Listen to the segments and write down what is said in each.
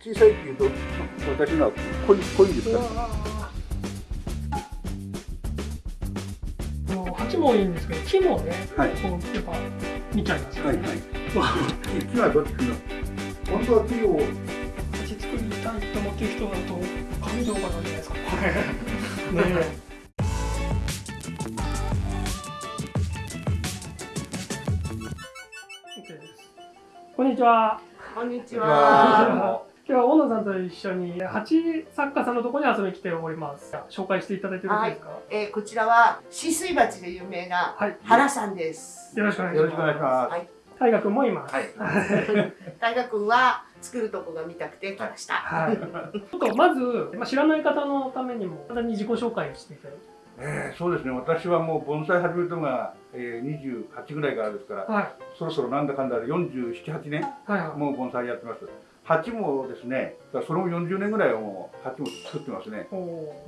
小さいっていうと私のは濃い濃いんですか？あの鉢もいいんですけど木もね、はい。こうやっぱ見ちゃいます。よね、はいはい。木はどっちの本当は木を鉢作りたいと思ってる人だと上動画なんじゃないですか。ね こんにちは。こんにちは。は今日は大野さんと一緒に鉢作家さんのところに遊びに来ております紹介していただいてよろしいですか、えーこちらは止水鉢で有名なはい、原さんです。よろしくお願いしますよろしくお願いしますはい大河君もいますはい 大河君は作るとこが見たくて来ました。はい。ちょっとまず、まあ、知らない方のためにも、簡単に自己紹介していただいて。えーそうですね私はもう盆栽始めたのが、えー、28ぐらいからですからはい。そろそろなんだかんだで478年はいはい。もう盆栽やってます鉢もですねそれも40年ぐらいはもう鉢も作ってますね。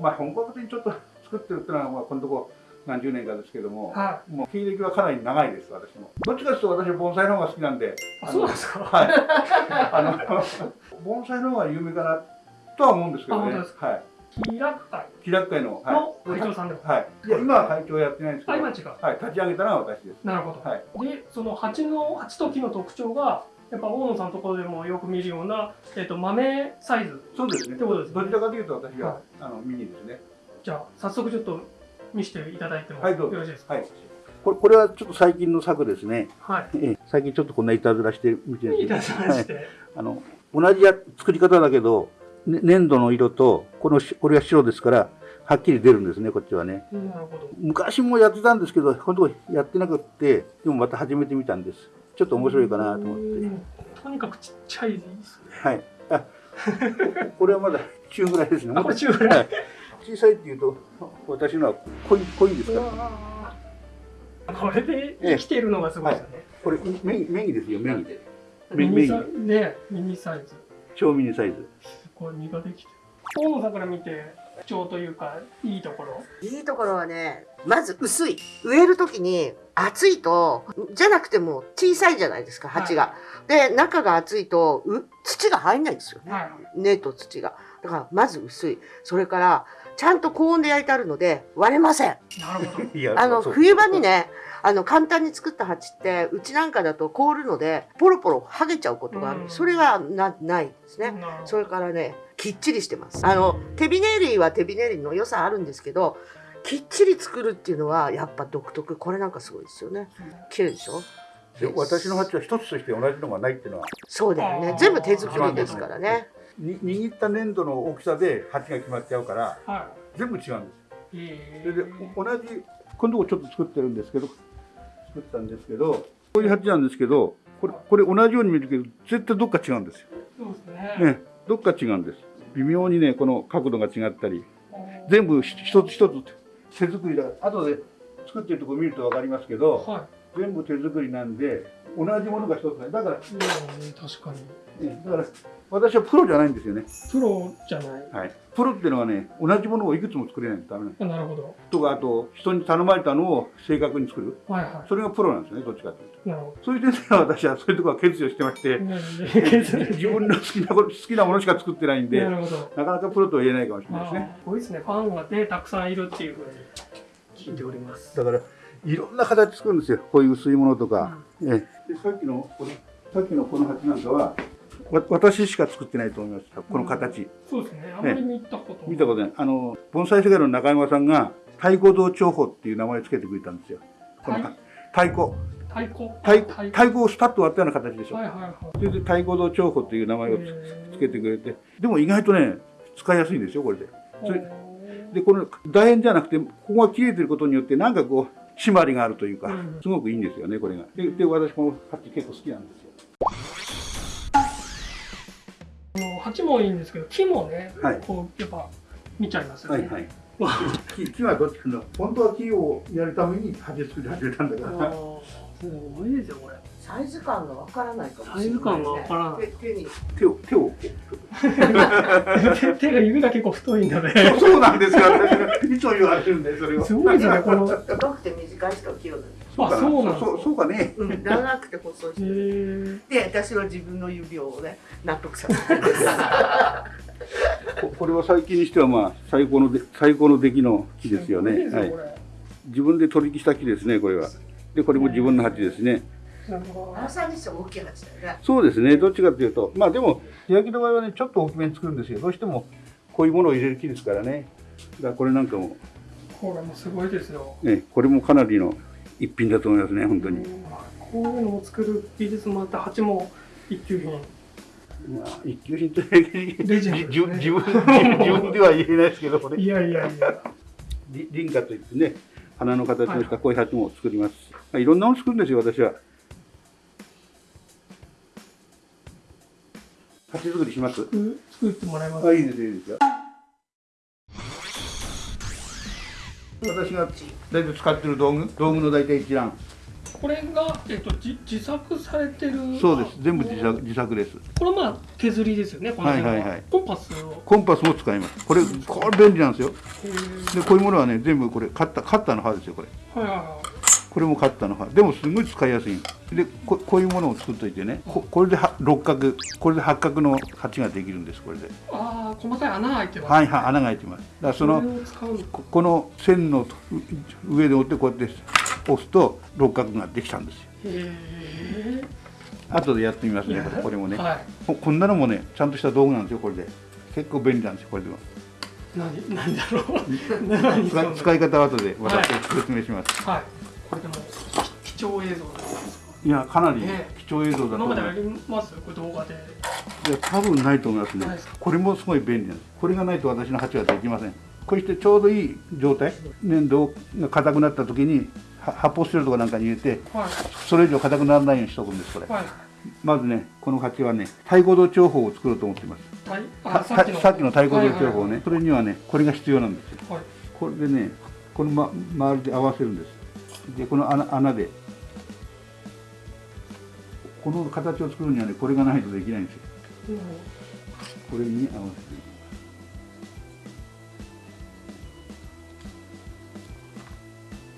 まあ本格的にちょっと作ってるっていうのは、まあ、このとこ何十年かですけども、はもう経歴はかなり長いです私も。どっちかというと私は盆栽の方が好きなんで。そうですか？はい。あの盆栽の方が有名かなとは思うんですけどね。はい。気楽会気楽会のはい。の会長さんでも。はい。いや今は会長はやってないんですけあ、ど今違う。はい。立ち上げたのは私です。なるほど。はい。で、その鉢の、鉢と木の特徴が、やっぱ大野さんのところでもよく見るような、えっ、と、豆サイズ。そうですね。ってことですね。どちらかというと私が、はい。あのミニですねじゃあ、早速ちょっと見せていただいてもよはいどうぞろしいですか？はいこれこれはちょっと最近の作ですね、はい。ええ。最近ちょっとこんないたずらしてみてるんですだきまして。あの同じや作り方だけど、ね、粘土の色とこのしこれが白ですからはっきり出るんですねこっちはね。なるほど。昔もやってたんですけど今度やってなくってでもまた始めてみたんですちょっと面白いかなと思って。うん。とにかくちっちゃいですね。はい。あこれはまだ中ぐらいですね。あ、これ中ぐらい。はい。小さいっていうと私のは濃い濃いんですか？らこれで生きているのがすごいですよね。これメインメインですよメインミメインニサイね、ミニサイズ。超ミニサイズ。すごい実ができてる。大野さんから見て特徴というかいいところ。いいところはね、まず薄い。植えるときに厚いと、じゃなくても小さいじゃないですか、鉢が。で、中が厚いと、う土が入んないんですよね。はい。根と土が。だから、まず薄い。それから、ちゃんと高温で焼いてあるので、割れません。なるほど。あの、冬場にね、あの、簡単に作った鉢って、うちなんかだと凍るので、ポロポロ剥げちゃうことがある。うんそれがな、ないですね。それからね、きっちりしてます。あの、手びねりは手びねりの良さあるんですけど、きっちり作るっていうのは、やっぱ独特。これなんかすごいですよね。綺麗でしょ？で私の鉢は一つとして同じのがないっていうのはそうだよね。全部手作りですからね。に握った粘土の大きさで鉢が決まっちゃうからは全部違うんです。それでお同じこのとこちょっと作ってるんですけど作ったんですけどこういう鉢なんですけどこれこれ同じように見えるけど絶対どっか違うんですよ、そうですね。ね、どっか違うんです。微妙にねこの角度が違ったり全部ひ一つ一つ手作りだ後で作ってるところ見ると分かりますけどは全部手作りなんで同じものが一つないだから、い。うん、確かに。ね、だから私はプロじゃないんですよね、プロじゃない。はい、プロっていうのはね同じものをいくつも作れないとダメなんなるほど。とかあと人に頼まれたのを正確に作るはいはそれがプロなんですよねどっちかというとい。なるほそういう点では私はそういうところは欠如してまして自分の好きなこと好きなものしか作ってないんでなるほど。なかなかプロとは言えないかもしれないですねすごいですね。ファンがね、たくさんいるっていうふうに聞いております。だからいろんな形作るんですよこういう薄いものとか、ええでさっきのこのさっきのこの鉢なんかはわ私しか作ってないと思いますこの形、そうですね。あまり見たこと見たことない。あの盆栽世界の中山さんが太鼓堂長法っていう名前をつけてくれたんですよ。このはい。太鼓。太鼓？太太鼓。太鼓をスパッと割ったような形でしょ、はいはいはい。それで太鼓堂長法っていう名前をつけてくれて。でも意外とね使いやすいんですよこれで。それでこの楕円じゃなくてここが切れてることによってなんかこう締まりがあるというか、うん。すごくいいんですよねこれが。でで私この鉢結構好きなんですよ鉢もいいんですけど木もね、はいこうやっぱ見ちゃいますよね。はい木木はどっちかの本当は木をやるために鉢作り始めたんだかあらーすごいですよこれ。サイズ感がわからないかもしれない、サイズ感がわからない手手に。手を手を手 手が指が結構太いので。そうなんですよ私いつも言われるんでそれをすごいですねこの。太くて短い人は器用なんです。あそうかそうそうかね。うん、長くて細いへえで私は自分の指をね納得させて。ここれは最近にしてはまあ最高ので最高の出来の木ですよね。はい。自分で取り引きした木ですねこれは。でこれも自分の鉢ですね。なるほまさにして大きい鉢だよね。そうですね。どっちかというと。まあでも焼きの場合はねちょっと大きめに作るんですよ。どうしてもこういうものを入れる木ですからね。だからこれなんかも。どこれもすごいですよ。ねこれもかなりの一品だと思いますね本当に、うん。こういうのを作る技術もあって鉢も一級品。まあ一級品というね。自分自分自分では言えないですけどこれ。いやいやいや。り輪花といってね花の形をしたこういう鉢も作ります、まあ、いろんなもの作るんですよ私は。鉢作りします？作作ってもらいます。あいいですいいですよ私が大体使ってる道具？道具の大体一覧。これが、えっと、じ自作されてる。そうです。全部自作自作です。これまあ削りですよねこの辺は。いはいはい。コンパスを。コンパスも使います。これこれ便利なんですよ。でこういうものはね全部これカッターカッターの刃ですよこれ。はいはいはこれもカッターの刃でもすごい使いやすい。でここういうものを作っといてね。ここれでは六角。これで八角の鉢ができるんですこれで。いああ細かい穴開いてますはいはい穴が開いてます。だからそのここの線のう上で折ってこうやって押すと六角ができたんですよ。へえ後でやってみますねこれもね、はここんなのもねちゃんとした道具なんですよこれで。結構便利なんですよこれでも。い何何だろう。使い方は後で私はい。説明します、はいこれでもき貴重映像い、やかなりね。貴重映像だと思いま今までありますこれ動画で。すいや多分ないと思いますね。これもすごい便利なんです。これがないと私の鉢はできません。こうしてちょうどいい状態。粘土が硬くなった時には発泡スチロールとかなんかに入れてはい。それ以上硬くならないようにしとくんですこれ。はい。まずねこの鉢はね太鼓堂長法を作ろうと思っています。はい。ささっきの太鼓堂長法はいねそれにはねこれが必要なんですよ。はい。はいこれでねこの、ま、周りで合わせるんですでこの穴穴で。この形を作るにはねこれがないとできないんですよ。うんこれに合わせていきま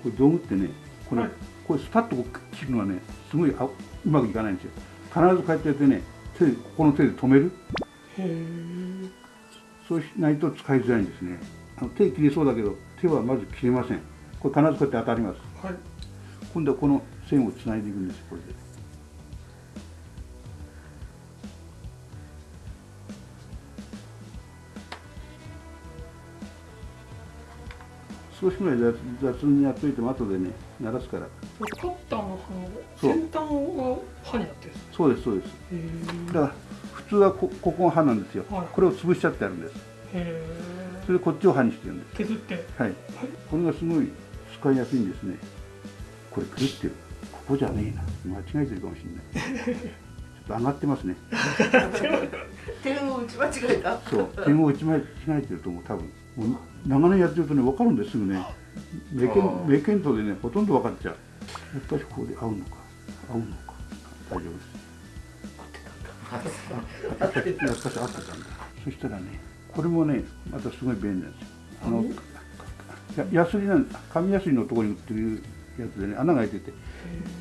す。これ道具ってねこれ、はい。これスパッと切るのはねすごいあうまくいかないんですよ。必ずこうやってやってね手でここの手で止める。そうしないと使いづらいんですね。あの手切れそうだけど手はまず切れません。これ必ずこうやって当たりますはい。今度はこの線をつないでいくんですこれで。少しぐらい雑雑にやっといても後でね鳴らすから。カッターのそう先端が刃になってるんですそうですそうです。へだから普通はこここが刃なんですよ、はい。これを潰しちゃってあるんです。えそれでこっちを刃にしてるんです。削って。はい。これがすごい使いやすいんですね。これ狂ってるここじゃねえな。間違えてるかもしれない。ちょっと上がってますね。点を打ち間違えた。そう点を打ち間違えてると思う多分。もう長年やってるとね分かるんですすぐね。目見目見当でねほとんど分かっちゃう。やっぱりここで合うのか合うのか。大丈夫です。やっぱり合ってたんだ。そしたらねこれもねまたすごい便利なんですよあのやヤスリなん紙ヤスリのところに売ってるやつでね穴が開いてて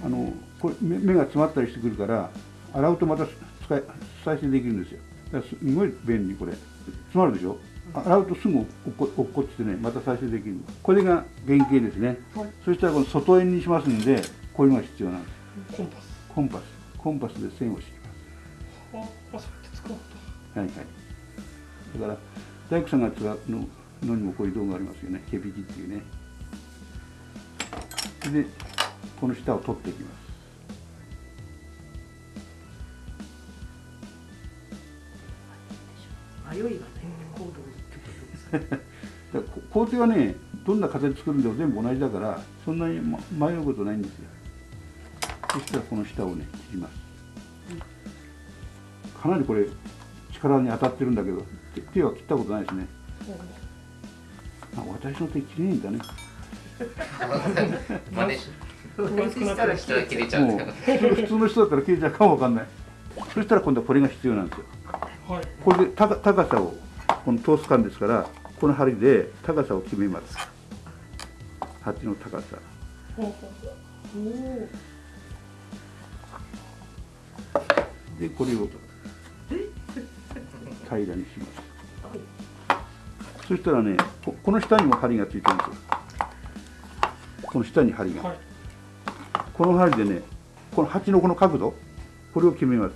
あのこれ目目が詰まったりしてくるから洗うとまた使い再生できるんですよ。だからすごい便利これ。詰まるでしょ？洗うとすぐ落っこ落っこちてねまた再生できるこれが原型ですね、はい。そしたらこの外円にしますんでこういうのが必要なんです。コンパス。コンパス。コンパスで線を敷きまああそうやって使うんだ。すはいはい。だから大工さんが使うののにもこういう道具がありますよね。毛引きっていうね。でこの下を取っていきます。迷いが 工程はねどんな形作るんでも全部同じだからそんなにま迷うことないんですよ。そしたらこの下をね切ります。かなりこれ力に当たってるんだけど手手は切ったことないですね。あ私の手切れないんだね。真似。分厚くなってる人が切れちゃうん。もですう普通の人だったら切れちゃうかもわかんない。そしたら今度はこれが必要なんですよ。はい。これで高高さをこの通す感ですからこの針で高さを決めます。鉢の高さ。でこれを平らにしますそしたらねここの下にも針がついてるんですよ。この下に針が、はい。この針でねこの鉢のこの角度これを決めます。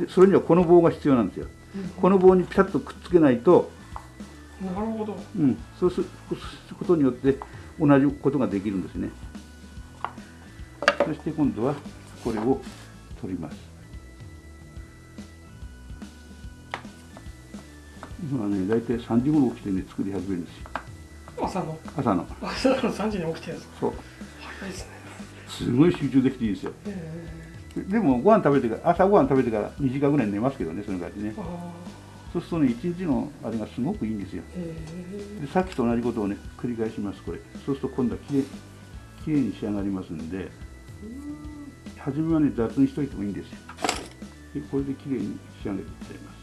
でそれにはこの棒が必要なんですよ。この棒にピタッとくっつけないと、なるほど。うん、そうすることによって同じことができるんですね。そして今度はこれを取ります今はね大体3時頃起きてね作り始めるんですよ。朝の？朝の。朝の3時に起きてるんですか？そう。早いですね。すごい集中できていいですよ。えでもご飯食べてから朝ご飯食べてから2時間ぐらい寝ますけどねその感じね。そうするとね一日のあれがすごくいいんですよ。ーえ。でさっきと同じことをね繰り返しますこれ。そうすると今度はきれいきれいに仕上がりますんで初めはね雑にしといてもいいんですよ。でこれできれいに仕上げていっちゃいます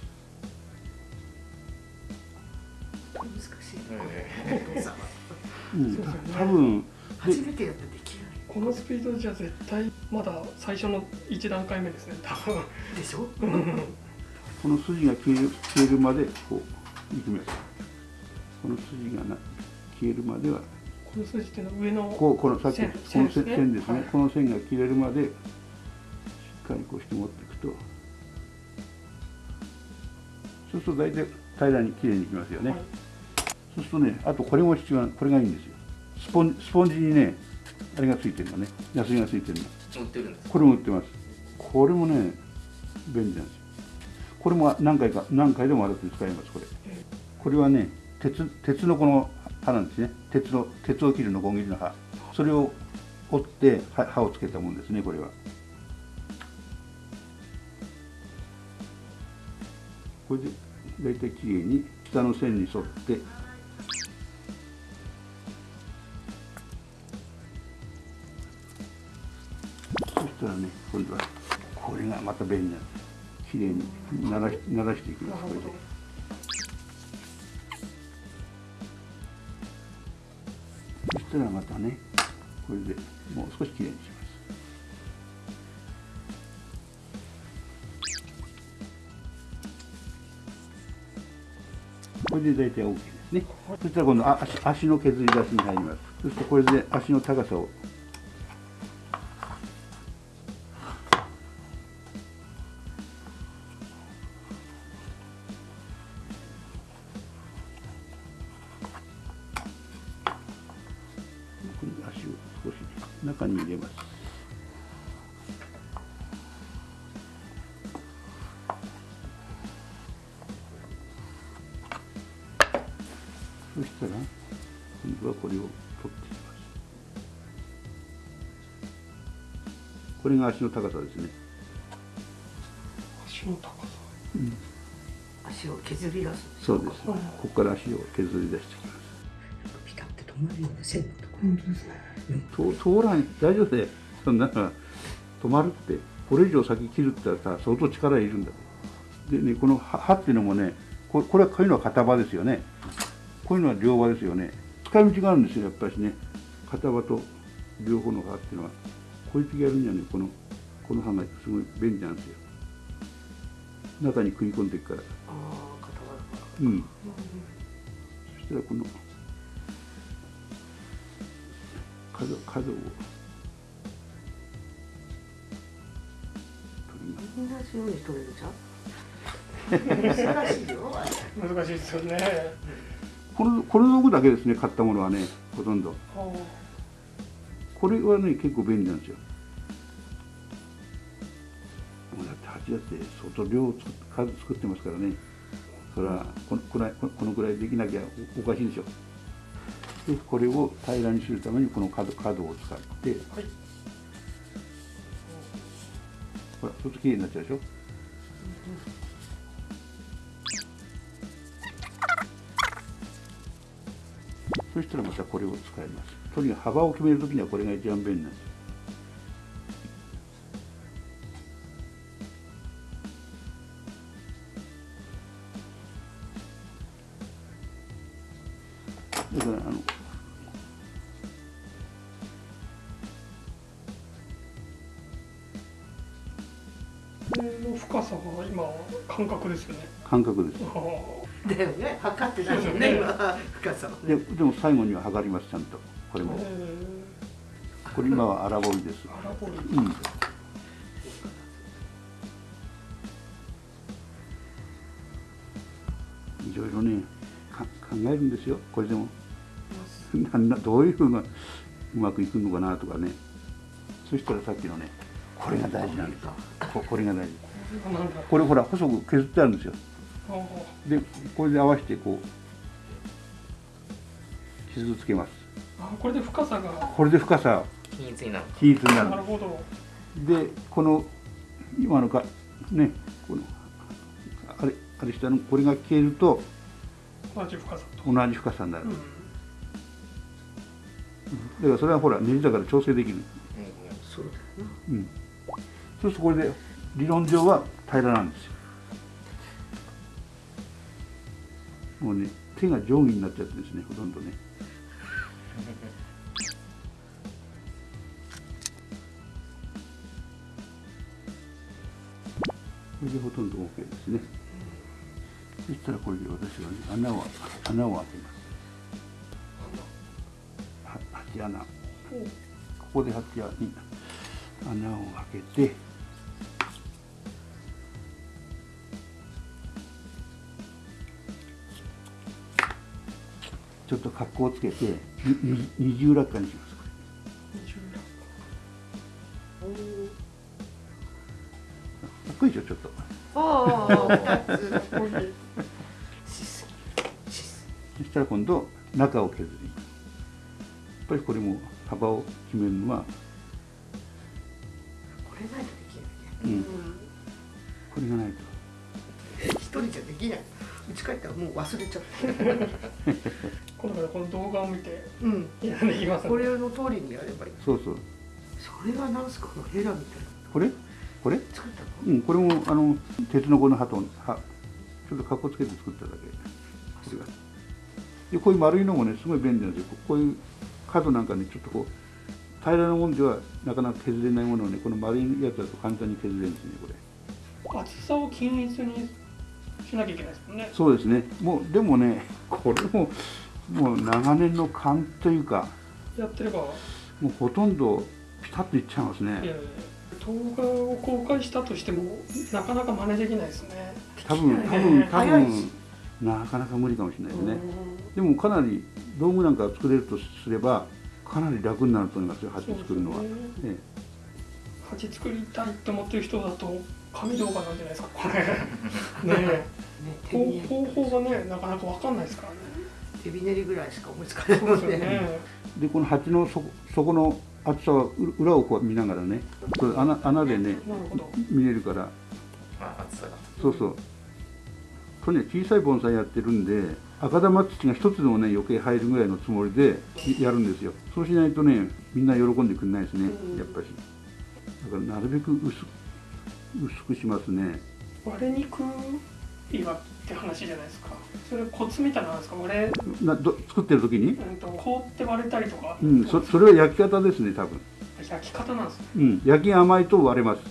うん。多分初めてやったらできなーこのスピードじゃ絶対まだ最初の1段階目ですね多分。いでしょ？この筋が消える消えるまでこういきますこの筋がな消えるまでは。この数字っていうのは上のこうこのさっき線この線線ですね。線ですね、はい。この線が切れるまでしっかりこうして持っていくと。そうすると大体平らにきれいにいきますよね、はいそうするとねあとこれも必要なこれがいいんですよ。スポンスポンジにねあれがついてるのね。ヤスリがついてるの。売ってるんですこれも売ってます。これもね便利なんですよ。これも何回か何回でも洗って使えますこれ。これはね鉄鉄のこの刃なんですね。鉄の鉄を切るのこぎりの刃。それを折って刃刃をつけたもんですねこれは。これで大体きれいに下の線に沿ってしたらね今度はこれがまた便利なんですきれいにならしならしていきます。これでそしたらまたねこれでもう少しきれいにします。これで大体 OK ですね。そしたら今度あ足足の削り出しに入ります。そしてこれで足の高さをそしたら今度はこれを取っていきますこれが足の高さですね。足の高さ。足を削り出す。そうです。ここから足を削り出していきます。ピタって止まるよね線のとこ本当ですねと通らない。大丈夫でそんな止まるって。これ以上先切るって言ったらさ相当力いるんだ。でねこの刃刃っていうのもねここれはこういうのは片刃ですよねこういうのは両刃ですよね。使い道があるんですよやっぱりね。片刃と両方の刃っていうのは。こういう時やるにはね。このこの刃がすごい便利なんですよ。中に食い込んでいくから。ああ固まるか。ら。うん。そしたらこの角角を取ります。同じように取れるじゃん。難しいよ。難しいですよねこのこの道具だけですね買ったものはねほとんど。これはね結構便利なんですよ。もうだって蜂だって相当量を作作ってますからね。それはこのこのここのぐらいできなきゃおおかしいでしょでこれを平らにするためにこの角角を使って。はい。ほらちょっときれいになっちゃうでしょそしたらまたこれを使います。とにかく幅を決める時にはこれが一番便利なんです。だからあのこれの深さが今感覚ですよね。感覚です。だよね。測ってないもんね。今深さはでね。でも最後には測りますちゃんと。これも。えこれ今は荒彫りです。ー、荒彫りうん。いろいろねか考えるんですよ。これでも。なんなどういうふうがうまくいくのかなとかね。そしたらさっきのねこれが大事なんですよ。ここれが大事。これほら細く削ってあるんですよでこれで合わせてこう傷つけます。あこれで深さが。これで深さ均一になる。均一になる。なるほど。でこの今のかねこのあれあれ下のこれが消えると同じ深さと、同じ深さになる、うん、だからそれはほらネジだから調整できる、そうだよな。うん、そうするとこれで理論上は平らなんですよもうね手が定規になっちゃってですねほとんどね。これでほとんど OK ですね。そしたらこれで私はね穴を穴を開けます。は鉢穴。ここで鉢穴に穴を開けてちょっと格好をつけて二重落下にします。かっこいいでしょちょっとそしたら今度中を削りやっぱりこれも幅を決めるのは、やんでいきますねこれの通りにやればいい。そうそう。それはなんすか？このヘラみたいな。これ？これ？作ったの？うんこれもあの鉄のこの刃と刃ちょっと格好つけて作っただけ。これがでこういう丸いのもねすごい便利なんですよ。こういう角なんかねちょっとこう平らなもんではなかなか削れないものをねこの丸いやつだと簡単に削れるんですねこれ。厚さを均一にしなきゃいけないですもんね。そうですね。もうでもねこれももう長年の勘というかやってれば？もうほとんどピタッといっちゃいますいやいやね動画を公開したとしてもなかなか真似できないですね。多分多分多分なかなか無理かもしれないですね。でもかなり道具なんか作れるとすればかなり楽になると思いますよ鉢作るのは、ね。え鉢作りたいって思ってる人だと紙動画なんじゃないですかこれ。ね方方法がねなかなかわかんないですからね。手びねりぐらいしか思いつかないそうですよもんね。ねえでこの鉢の底底の厚さはう裏をこう見ながらね穴穴でね見れるから。あ厚さがそうそう。これね小さい盆栽やってるんで赤玉土が一つでもね余計入るぐらいのつもりでやるんですよ。そうしないとねみんな喜んでくれないですねうん。やっぱし。だからなるべく薄薄くしますね。割れにくいわって話じゃないですかそれコツみたいなのですか？割れ、など作ってる時に？うん、と凍って割れたりとか、うんそそれは焼き方ですね多分。焼き方なんですね。うん焼きが甘いと割れます。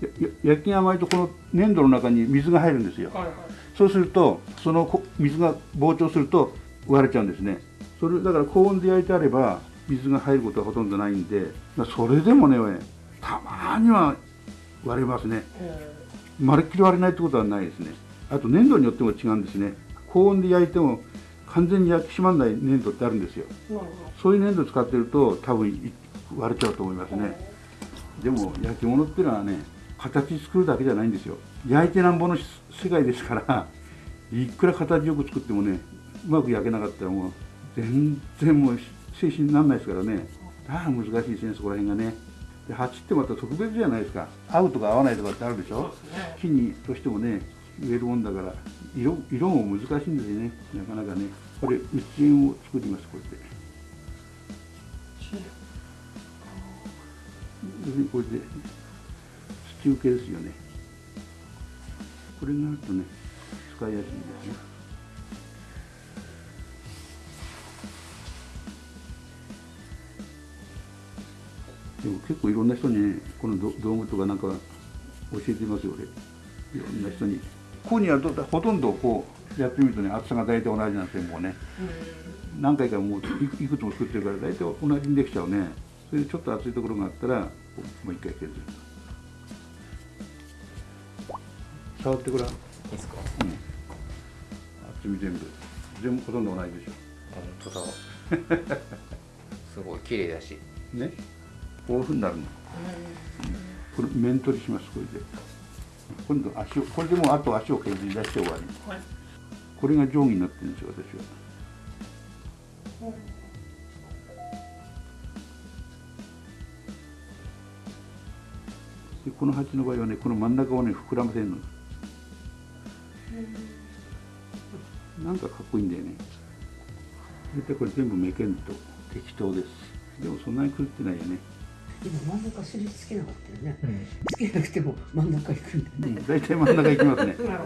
やや焼きが甘いとこの粘土の中に水が入るんですよ。はいはい。そうするとそのこ水が膨張すると割れちゃうんですね。それだから高温で焼いてあれば水が入ることはほとんどないんでまあそれでもねたまには割れますね。えまるっきり割れないってことはないですね。あと粘土によっても違うんですね高温で焼いても完全に焼き締まらない粘土ってあるんですよ。そういう粘土使ってると多分い割れちゃうと思いますど、ね。でも焼き物っていうのはね形作るだけじゃないんですよ。焼いてなんぼの世界ですからいくら形よく作ってもねうまく焼けなかったらもう全然もう精神にならないですからね。だから難しいですねそこら辺がね。で鉢ってまた特別じゃないですか。合うとか合わないとかってあるでしょ。ね。木にとしてもね植えるもんだから色色も難しいんですよね。なかなかね。これ内縁を作りますこうやって。要するにこれで土受けですよね。これがあるとね使いやすいんですね。でも結構いろんな人にねこの道具とかなんか教えてますよ俺。いろんな人に。ここにはどほとんどこうやってみるとね厚さが大体同じなんですよもうね。何回かもういいくつも作ってるから大体同じにできちゃうね。それでちょっと厚いところがあったらもう一回削る。触ってごらん、うん、いいですか？厚み全部。全部ほとんど同じでし本当だすごい綺麗だし。ょね。こういうふうになるの。これ面取りしますこれで今度足をこれでもうあと足を削り出して終わり。はい。これが定規になってるんですよ私は。でこの鉢の場合はねこの真ん中をね膨らませるの。なんかかっこいいんだよね。大体これ全部メケンと適当です。でもそんなに狂ってないよね、今真ん中印つけなかったよね、つけなくても真ん中行くんだよね、うん、大体真ん中行きますね。なるほ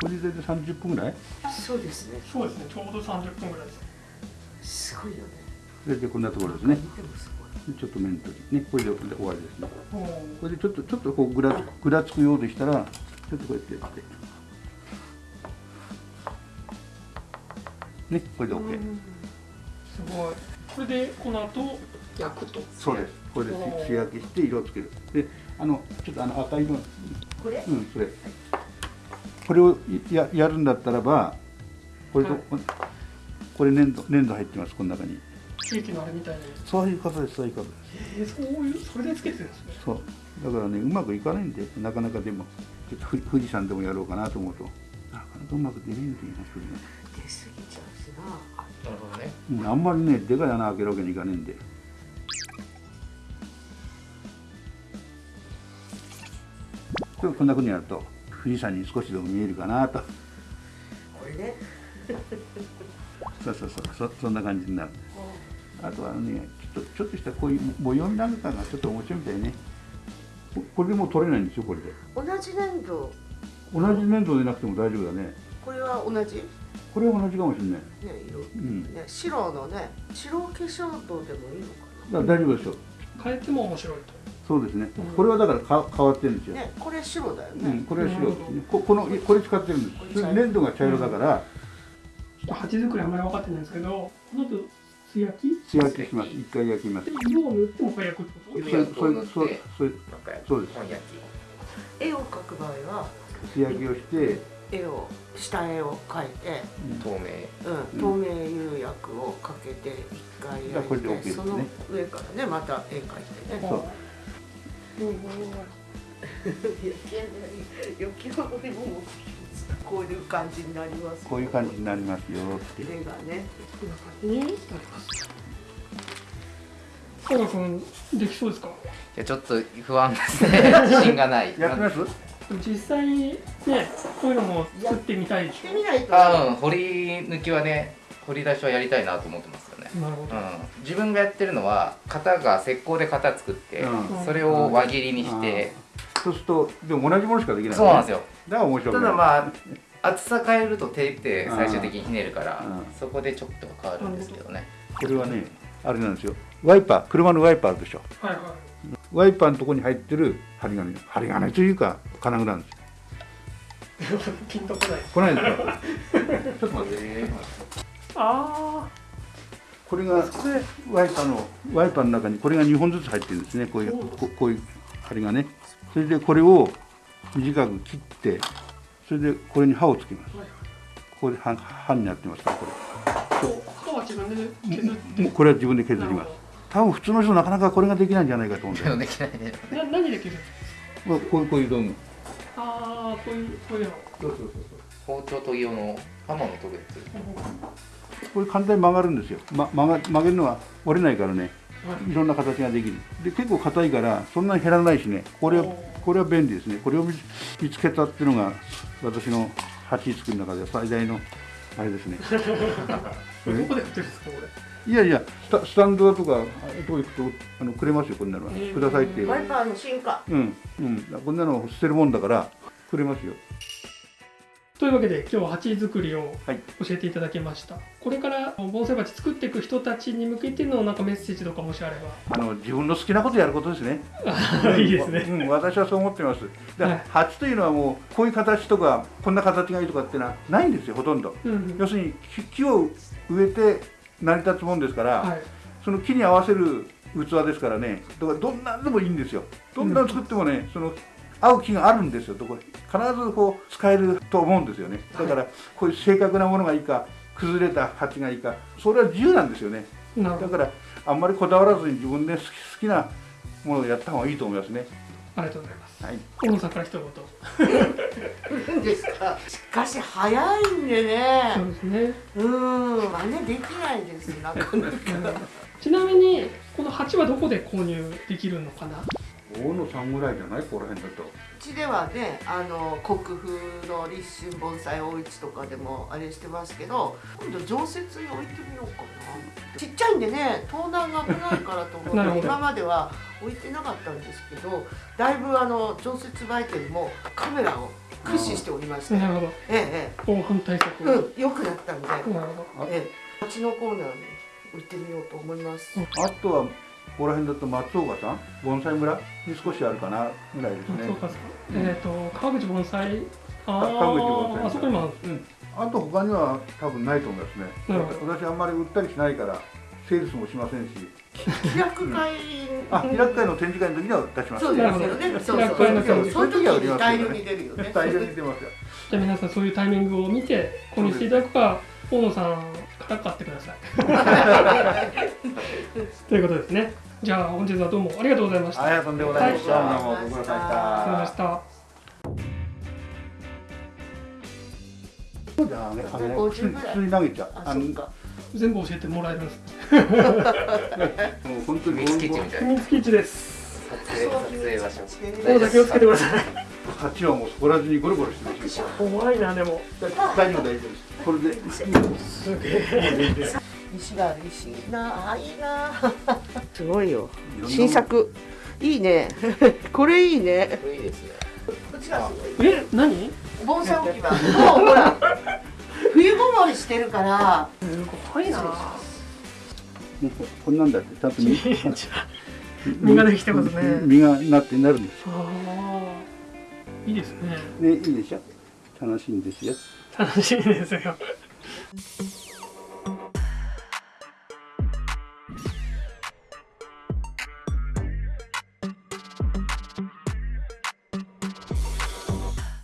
これで大体30分ぐらい？そうですね。どそうですね。ちょうど30分ぐらいです。すごいよね。大体こんなところですね。見てもすごい。でちょっと面取りね。これで終わりですね。これでちょっとちょっとこうぐらぐらつくようでしたらちょっとこうやってやって。ねこれで OK すごい。これでこの後焼くと。そうです。これで素焼きして色をつける。であのちょっとあの赤色これ？うんそれ。これをややるんだったらばこれと、はい。これ粘土粘土入ってますこの中に。ケーキのあれみたいにそういうことですそういうことです。えー、そういうそれでつけてるんですね。そう。だからねうまくいかないんでなかなかでもちょっとふ富士山でもやろうかなと思うと。なかなかうまくできないんだよね。出過ぎちゃうしなあんまりねでかい穴開けるわけにいかねえんで。こんなふうにやると富士山に少しでも見えるかなと。これね。そうそうそうそそんな感じになる。あとはねちょっとちょっとしたこういう模様なんかがちょっと面白いみたいね。ここれでもう取れないんですよこれで。同じ粘土。同じ粘土でなくても大丈夫だね。これは同じ？ねこれは同じかもしれない。色うん。ね白のね白化粧土でもいいのかだから大丈夫ですよ。変えても面白いと。そうですね。うん。これはだからか変わってるんですよ、なねこれ白だよね、うん、これは白。ですねここのこれ使ってるんです。粘土が茶色だから。ちょっと鉢作りあんまり分かってないんですけどこの後素焼き素焼きします。一回焼きます。で色を塗ってもう焼くってこと？それそれそれそれなんかそうです。本焼き。絵を描く場合は素焼きをして、絵を下絵を描いて、透明うん、透明。釉薬をかけて一回じゃあこれで OK 焼いて、ね。その上からねまた絵描いてね。そう。うんうん焼き焼き上がりもこういう感じになりますこういう感じになりますよって絵がねできそうですかいやちょっと不安ですね自信がないやってます実際にねこういうのも作ってみたいでししてみないとあうん掘り抜きはね掘り出しはやりたいなと思ってますよね。ょなるほど。うん、自分がやってるのは型が石膏で型作って、うん。それを輪切りにして、そうするとでも同じものしかできない、そうなんですよ。だから面白たくない。だまあ厚さ変えると手って最終的にひねるから、うん。そこでちょっと変わるんですけどね、これはねあれなんですよ。ワイパー車のワイパーあるでしょ？はいはいワイパーのところに入ってる針金針金というか金具なんですよ。ピンとこない。こないですか？ちょっと待って。あこれがワイパーのワイパーの中にこれが2本ずつ入ってるんですね。こういうここういう針がねそれでこれを短く切ってそれでこれに刃をつけます。あはい。ここで刃刃になってますからこはいこう刃は自分で削っこれは自分で削ります多分普通の人なかなかこれができないんじゃないかと思うんだよできないね。な何で削るこうこういうこういう道具。ああこういうこういうの。そうそうそう包丁研ぎ用の刃物研ぐ。やつこれ簡単に曲がるんですよ、ま、曲が曲げるのは折れないからね。はい。いろんな形ができる。で結構硬いからそんなに減らないしね。これはこれは便利ですね。これを見見つけたっていうのが私の鉢作りの中で最大のあれですね。どこで売ってるんですかこれ？いやいやスタスタンドだとかああいうとこ行くとあのくれますよこんなのは、えーくださいってワイパーの進化。うんうん。こんなの捨てるもんだからくれますよ。というわけで今日は鉢作りをはい。教えていただきました、これから盆栽鉢作っていく人たちに向けてのなんかメッセージとかもしあれあの自分の好きなことやることですね。ば いいですね。うん、私はそう思ってます。で、はい。鉢というのはもうこういう形とかこんな形がいいとかっていうのはないんですよほとんど。うんうん。要するに木木を植えて成り立つもんですから、はいその木に合わせる器ですからね。だからどんなんでもいいんですよ。どんなん作ってもね、その合う木があるんですよ。どこ必ずこう使えると思うんですよね。だからこういう正確なものがいいか崩れた鉢がいいかそれは自由なんですよね。だからあんまりこだわらずに自分で好き好きなものをやった方がいいと思いますね。ありがとうございますはい。大野さんから一言。ですか？しかし早いんでね。そうですね。うん。真似できないですなかなか。ちなみにこの鉢はどこで購入できるのかな？大野さんぐらいじゃない？ここら辺だと。うちではねあの国風の立春盆栽お市とかでもあれしてますけど今度常設に置いてみようかなちっちゃいんでね盗難が危ないからと思って 今までは置いてなかったんですけどだいぶあの常設売店もカメラを駆使しておりまして、なるほど。ええ防犯対策ええうん良くなったんで、なるほど。ええ。鉢のコーナーに置いてみようと思います、あとはここら辺だと松岡さん盆栽村？に少しあるかなぐらいですね松。岡さんえっ、と川口盆栽あ川口盆栽ああそこにもあるうん。あと他には多分ないと思いますね。私あんまり売ったりしないからセールスもしませんし。開く会あ、開く会の展示会の時には出します。そうですよね。そうそう開く会のそう。時その時に大量に出るよね。大量に出ますよ。じゃあ皆さんそういうタイミングを見て購入していただくか大野さんから買ってください ということですねじゃあ本日はどうもありがとうございましたありがとうございました。はいどうもご苦労さまでありがとうございまし。したたじゃあね、あのね50普通に投げちゃう。あ、そっか。全部教えてもらえるんです もう本当に秘密基地みたい秘な密基地です撮影撮影場所大野さん気をつけてください鉢はもうそこら中にゴロゴロしてるし。怖いなでも大丈夫大丈夫です。これで。すげえ石がある石なあいいな。すごいよ。新。作。いいね。これいいね。これいいですねこっちがすごい。え何？盆栽置き場。もうほら。冬ごもりしてるから。すごいなもうこんなんだってちゃんと実実ができてますね実がなってなるんです。いいですねね、いいでしょ？楽しいんですよ。楽しいですよ